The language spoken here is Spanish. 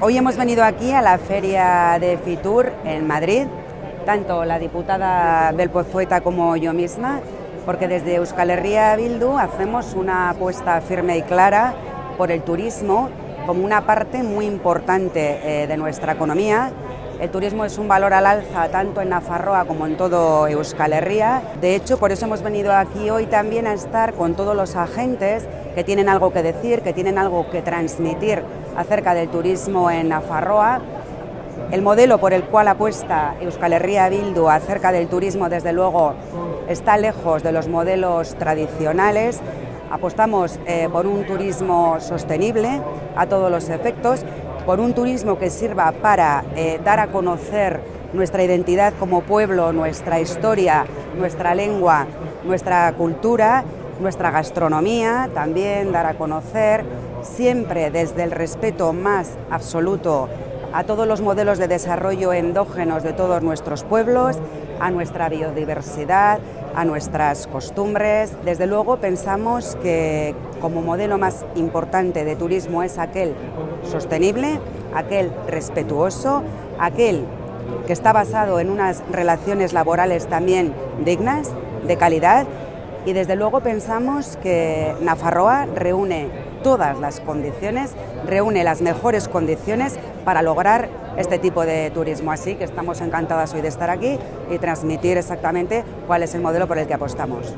Hoy hemos venido aquí a la feria de Fitur en Madrid, tanto la diputada Belpozueta como yo misma, porque desde Euskal Herria Bildu hacemos una apuesta firme y clara por el turismo como una parte muy importante eh, de nuestra economía. El turismo es un valor al alza tanto en Nafarroa como en todo Euskal Herria. De hecho, por eso hemos venido aquí hoy también a estar con todos los agentes que tienen algo que decir, que tienen algo que transmitir acerca del turismo en Nafarroa. El modelo por el cual apuesta Euskal Herria Bildu acerca del turismo, desde luego, está lejos de los modelos tradicionales. Apostamos eh, por un turismo sostenible a todos los efectos, por un turismo que sirva para eh, dar a conocer nuestra identidad como pueblo, nuestra historia, nuestra lengua, nuestra cultura, nuestra gastronomía, también dar a conocer siempre desde el respeto más absoluto a todos los modelos de desarrollo endógenos de todos nuestros pueblos, a nuestra biodiversidad, a nuestras costumbres. Desde luego pensamos que como modelo más importante de turismo es aquel sostenible, aquel respetuoso, aquel que está basado en unas relaciones laborales también dignas, de calidad, y desde luego pensamos que Nafarroa reúne todas las condiciones, reúne las mejores condiciones para lograr este tipo de turismo. Así que estamos encantadas hoy de estar aquí y transmitir exactamente cuál es el modelo por el que apostamos.